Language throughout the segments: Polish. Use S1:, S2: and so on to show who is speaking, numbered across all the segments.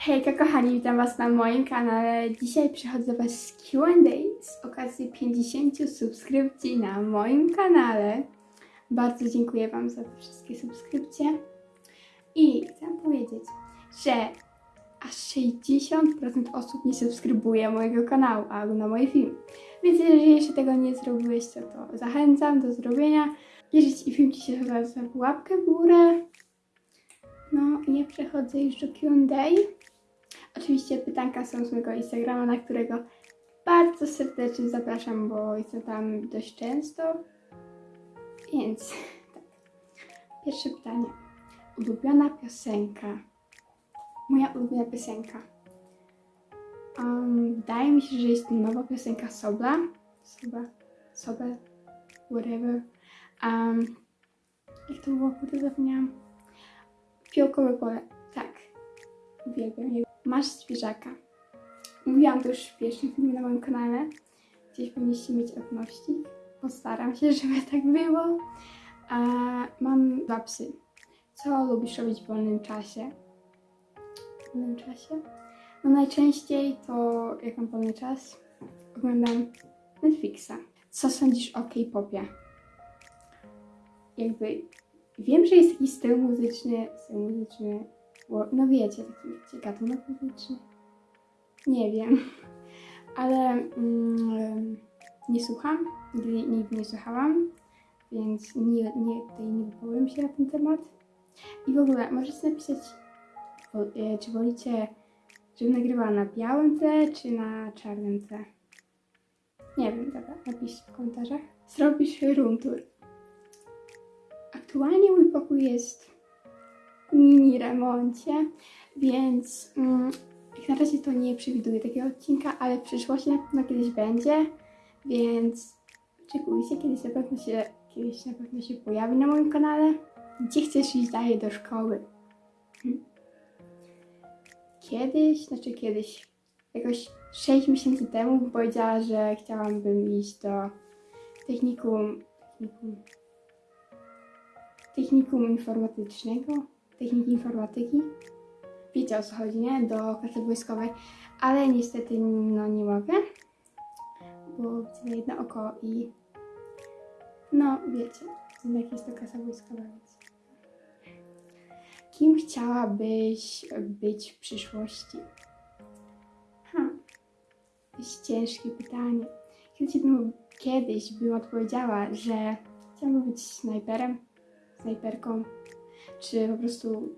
S1: Hejka kochani, witam was na moim kanale. Dzisiaj przychodzę do was z Q&A z okazji 50 subskrypcji na moim kanale. Bardzo dziękuję wam za te wszystkie subskrypcje. I chcę powiedzieć, że aż 60% osób nie subskrybuje mojego kanału albo na moje filmy. Więc jeżeli jeszcze tego nie zrobiłeś, to, to zachęcam do zrobienia. Jeżeli film Ci się podoba, łapkę w górę. No i ja przechodzę już do Q&A. Oczywiście pytanka są z mojego Instagrama, na którego bardzo serdecznie zapraszam, bo jestem tam dość często. Więc tak. Pierwsze pytanie. Ulubiona piosenka. Moja ulubiona piosenka. Um, wydaje mi się, że jest nowa piosenka Sobla. Sobla. Sobel. Whatever. Um, jak to było? Kurde, zapomniałam. Fiołkowe pole. Tak. Uwielbiam je. Masz zwierzaka. Mówiłam to już w pierwszym filmie na moim kanale. Gdzieś powinniście mieć odnośnik. Postaram się, żeby tak było. A, mam dwa psy. Co lubisz robić w wolnym czasie? W wolnym czasie? No najczęściej to, jak mam wolny czas, oglądam Netflixa. Co sądzisz o K-popie? Jakby wiem, że jest taki styl muzyczny, styl muzyczny, no wiecie, taki wiecie, gatunek muzyczny. Nie wiem, ale mm, nie słucham, nigdy, nigdy nie słuchałam, więc nie, nie, tutaj nie wypowiem się na ten temat. I w ogóle możecie napisać, e, czy wolicie, żebym nagrywała na białym tle, czy na czarnym tle. Nie wiem, dobra, napiszcie w komentarzach. Zrobisz room tour. Aktualnie mój pokój jest mini remoncie, więc mm, jak na razie to nie przewiduję takiego odcinka, ale w przyszłości na pewno kiedyś będzie, więc oczekujcie, kiedyś na pewno się, kiedyś na pewno się pojawi na moim kanale. Gdzie chcesz iść dalej do szkoły? Hmm. Kiedyś, znaczy kiedyś, jakoś 6 miesięcy temu powiedziała, że chciałabym iść do technikum, technikum technikum informatycznego, techniki informatyki. Wiecie o co chodzi, nie? Do klasy wojskowej, ale niestety no nie mogę, bo widzę jedno oko i no wiecie, jednak jest to klasa wojskowa, więc kim chciałabyś być w przyszłości? Ha, jest ciężkie pytanie. Kiedyś bym, kiedyś bym odpowiedziała, że chciałabym być snajperem, snajperką, czy po prostu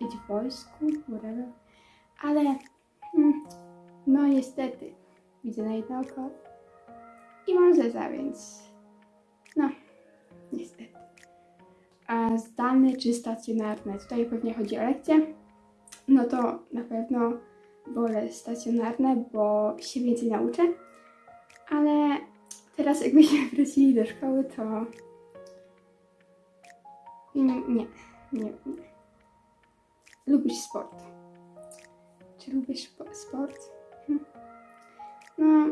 S1: być w wojsku, whatever. Ale hmm, no niestety widzę na jedno oko i mam zeza, więc no niestety. A zdalne czy stacjonarne? Tutaj pewnie chodzi o lekcje. No to na pewno wolę stacjonarne, bo się więcej nauczę. Ale teraz jakbyśmy wrócili do szkoły, to nie, nie, nie. Lubisz sport? Czy lubisz spo- sport? Hm. No,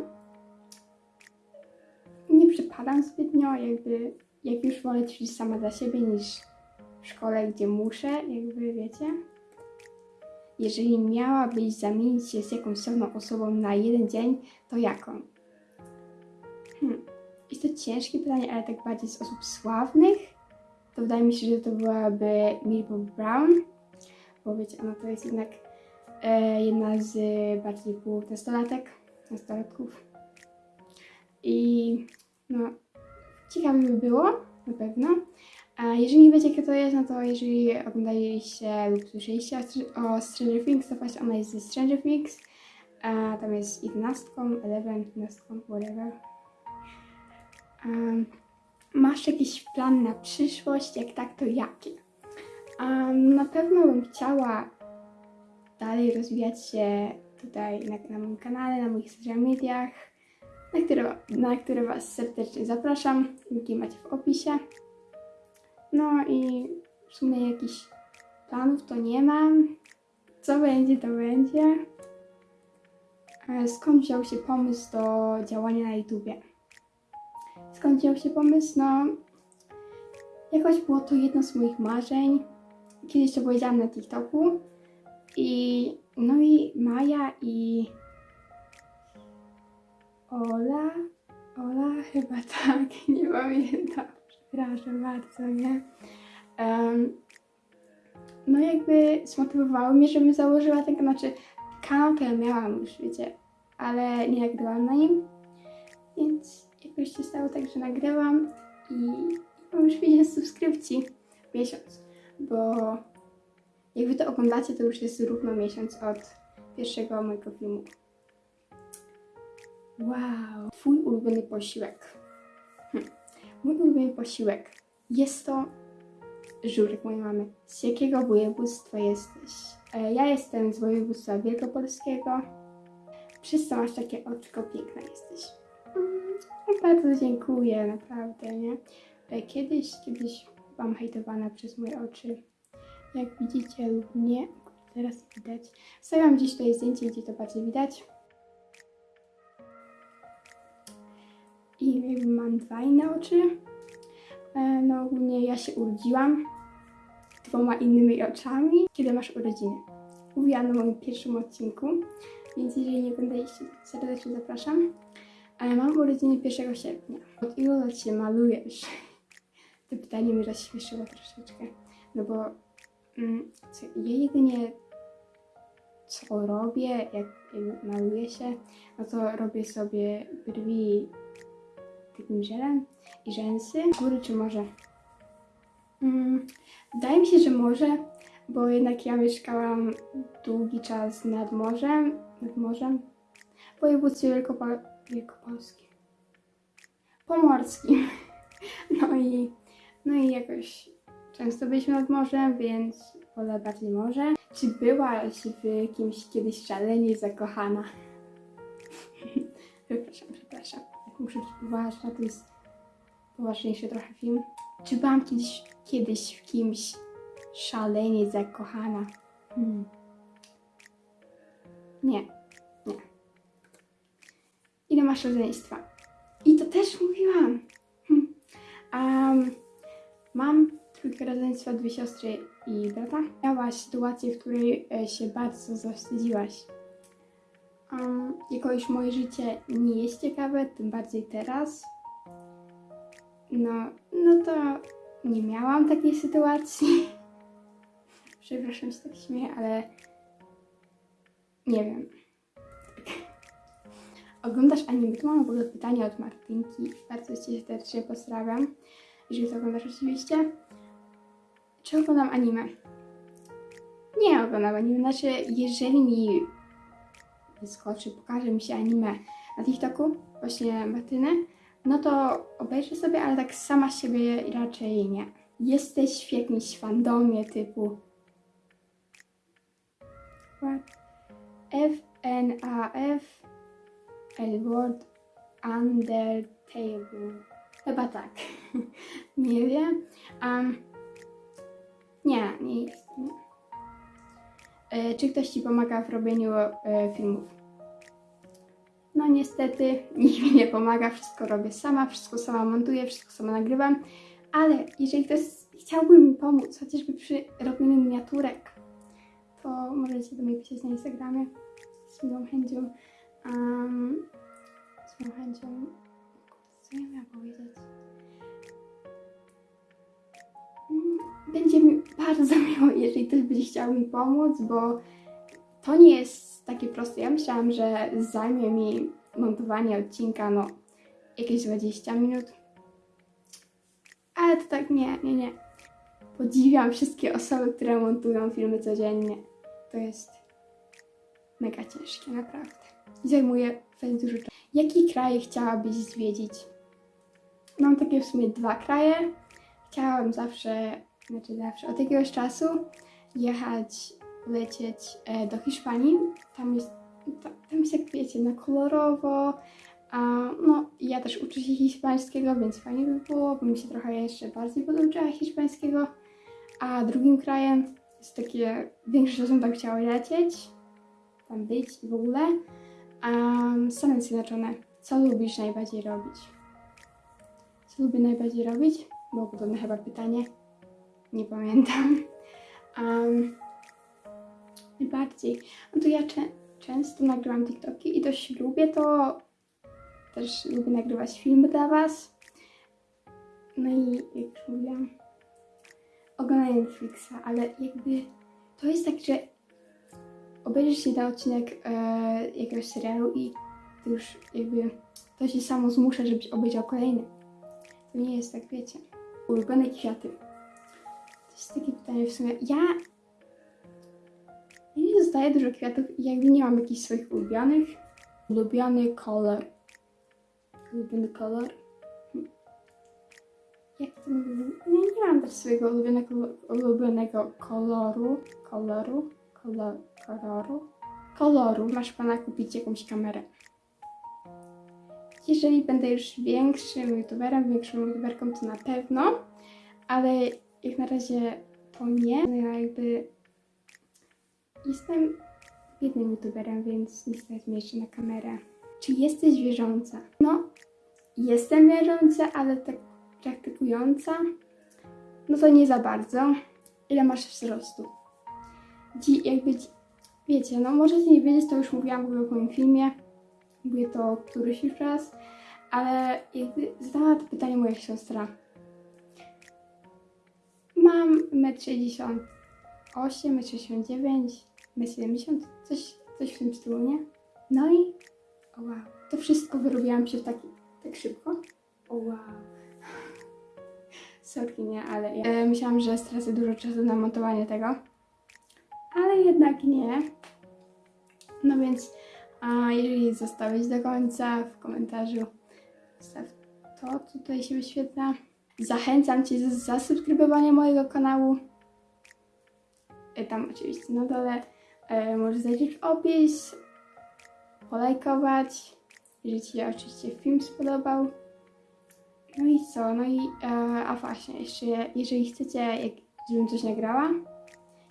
S1: nie przypadam zbytnio, jakby, jak już wolę ćwiczyć sama dla siebie niż w szkole, gdzie muszę, jakby wiecie. Jeżeli miałabyś zamienić się z jakąś samą osobą na jeden dzień, to jaką? Hmm. Jest to ciężkie pytanie, ale tak bardziej z osób sławnych to wydaje mi się, że to byłaby Millie Brown, bo wiecie, ona to jest jednak e, jedna z bardziej głównych nastolatek, nastolatków. I no, ciekawe by było, na pewno. A jeżeli nie wiecie, kto to jest, no to jeżeli oglądaliście lub słyszeliście o, o Stranger Things, to właśnie ona jest ze Stranger Things. A tam jest 11, 11, 11, whatever. Um, Masz jakiś plan na przyszłość? Jak tak, to jaki? Um, na pewno bym chciała dalej rozwijać się tutaj na, na moim kanale, na moich social mediach, na które, na które Was serdecznie zapraszam. Linki macie w opisie. No i w sumie jakichś planów to nie mam. Co będzie, to będzie. E, Skąd wziął się pomysł do działania na YouTubie? Skąd wziął się pomysł? No, jakoś było to jedno z moich marzeń. Kiedyś to powiedziałam na TikToku I no i Maja i Ola. Ola chyba tak, nie pamiętam. Przepraszam bardzo, nie? Em, no jakby zmotywowały mnie, żebym założyła tego, znaczy kanał to ja miałam już, wiecie, ale nie nagrywałam na nim, więc jakoś się stało tak, że nagrywam i mam już 50 subskrypcji miesiąc, bo jak wy to oglądacie, to już jest równo miesiąc od pierwszego mojego filmu. Wow, twój ulubiony posiłek. Hm. Mój ulubiony posiłek jest to żurek mojej mamy. Z jakiego województwa jesteś? E, Ja jestem z województwa wielkopolskiego. Przez masz takie oczko, piękna jesteś. Mm, Bardzo dziękuję, naprawdę, nie? Kiedyś, kiedyś byłam hejtowana przez moje oczy. Jak widzicie lub nie, teraz widać. Stawiam gdzieś tutaj zdjęcie, gdzie to bardziej widać. I jakby mam dwa inne oczy. E, No ogólnie ja się urodziłam dwoma innymi oczami, kiedy masz urodziny. Mówiłam na moim pierwszym odcinku, więc jeżeli nie oglądaliście, serdecznie zapraszam. Ale mam urodziny 1 sierpnia. Od ilu lat się malujesz? To pytanie mnie rozśmieszyło troszeczkę, no bo mm, co, ja jedynie co robię, jak, maluję się, no to robię sobie brwi takim żelem i rzęsy. Góry czy morze? Mm, wydaje mi się, że morze, bo jednak ja mieszkałam długi czas nad morzem, nad morzem, w województwie Wielkopo- Wielkopolskim, pomorskim. No i, no i jakoś często byliśmy nad morzem, więc wolę bardziej morze. Czy byłaś w kimś kiedyś szalenie zakochana? przepraszam, przepraszam. Jak muszę być poważna, to jest poważniejszy trochę film. Czy byłam kiedyś, kiedyś w kimś szalenie zakochana? Hmm. Nie. Ile masz rodzeństwa? I to też mówiłam. Um, mam trójkę rodzeństwa, dwie siostry i brata. Miałaś sytuację, w której e, się bardzo zawstydziłaś. Um, jako moje życie nie jest ciekawe, tym bardziej teraz. No, no to nie miałam takiej sytuacji. Przepraszam, że tak śmieję, ale nie wiem. Oglądasz anime? Tu mam w ogóle pytanie od Martynki. Bardzo Cię serdecznie pozdrawiam, jeżeli to oglądasz oczywiście. Czy oglądam anime? Nie oglądam anime. Znaczy, jeżeli mi wyskoczy, pokaże mi się anime na TikToku, właśnie Martyny, no to obejrzę sobie, ale tak sama siebie raczej nie. Jesteś w jakimś fandomie typu What? F N A F Edward Undertale. Chyba tak. nie wiem. Um, nie, nie jest. E, czy ktoś ci pomaga w robieniu e, filmów? No niestety nikt mi nie pomaga, wszystko robię sama, wszystko sama montuję, wszystko sama nagrywam, ale jeżeli ktoś chciałby mi pomóc, chociażby przy robieniu miniaturek, to możecie do mnie pisać na Instagramie z miłą chęcią. Um, z miłą chęcią. Co ja miałam powiedzieć? Mm, Będzie mi bardzo miło, jeżeli ktoś będzie chciał mi pomóc, bo to nie jest takie proste. Ja myślałam, że zajmie mi montowanie odcinka, no, jakieś 20 minut. Ale to tak nie, nie, nie. Podziwiam wszystkie osoby, które montują filmy codziennie. To jest mega ciężkie, naprawdę. I zajmuje dużo czasu. Jaki kraj chciałabyś zwiedzić? Mam takie w sumie dwa kraje. Chciałam zawsze, znaczy zawsze, od jakiegoś czasu jechać, lecieć e, do Hiszpanii. Tam jest, ta, tam jest jak wiecie, na kolorowo. A, no, ja też uczę się hiszpańskiego, więc fajnie by było, bym się trochę jeszcze bardziej poduczyła hiszpańskiego. A drugim krajem jest takie, większość osób tam chciało lecieć, tam być i w ogóle. Um, Stany Zjednoczone. Co lubisz najbardziej robić? Co lubię najbardziej robić? Było podobne chyba pytanie. Nie pamiętam. Um, Najbardziej. No to ja czę- często nagrywam TikToki i dość lubię to. Też lubię nagrywać filmy dla Was. No i jak mówiłam, Netflixa, ale jakby to jest tak, że obejrzysz jeden odcinek e, jakiegoś serialu i to już jakby to się samo zmusza, żebyś obejrzał kolejny. To nie jest tak, wiecie. Ulubione kwiaty. To jest takie pytanie w sumie. Ja ja nie dostaję dużo kwiatów i jakby nie mam jakichś swoich ulubionych. Ulubiony kolor. Ulubiony kolor. Jak to mówię? Nie, nie mam też swojego ulubionego, ulubionego koloru. Koloru. Kolor, koloru. Koloru. Masz pana kupić jakąś kamerę. Jeżeli będę już większym youtuberem, większą youtuberką, to na pewno. Ale jak na razie to nie. No ja jakby Jestem biednym youtuberem, więc nie stać jeszcze na kamerę. Czy jesteś wierząca? No, jestem wierząca, ale tak praktykująca? No to nie za bardzo. Ile masz wzrostu? Dzi, jakby, wiecie, no możecie nie wiedzieć, to już mówiłam w moim filmie. Mówię to któryś już raz, ale jakby zadała to pytanie moja siostra. Mam 1,68 m, 1,69 m, 1,70 m, coś, coś w tym stylu, nie? No i, o wow, to wszystko wyrobiłam się taki, tak szybko. O wow. Sorry, nie, ale ja e, myślałam, że stracę dużo czasu na montowanie tego, jednak nie. No więc, a jeżeli zostałeś do końca, w komentarzu zostaw to, tutaj się wyświetla. Zachęcam Cię do zasubskrybowania mojego kanału. E, Tam oczywiście na dole e, możesz zajrzeć w opis, polajkować, jeżeli Ci się oczywiście film spodobał. No i co? No i, e, a właśnie, jeszcze jeżeli chcecie, jak, żebym coś nagrała,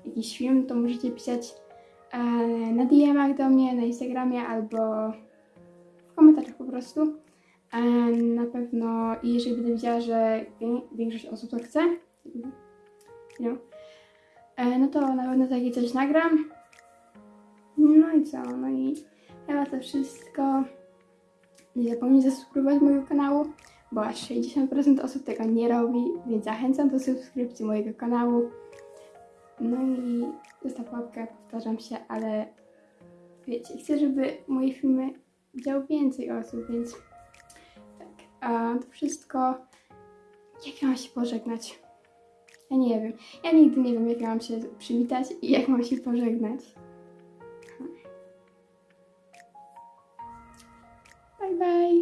S1: jakiś film, to możecie pisać e, na DM-ach do mnie, na Instagramie albo w komentarzach po prostu. E, na pewno, i jeżeli będę widziała, że wię- większość osób to chce, no, e, no to na pewno takie coś nagram. No i co? No i chyba to wszystko. Nie zapomnij zasubskrybować mojego kanału, bo aż 60% osób tego nie robi, więc zachęcam do subskrypcji mojego kanału. No i zostaw łapkę, powtarzam się, ale wiecie, chcę, żeby moje filmy widziało więcej osób, więc tak, a to wszystko. Jak ja mam się pożegnać? Ja nie wiem. Ja nigdy nie wiem, jak ja mam się przywitać i jak mam się pożegnać. Bye bye.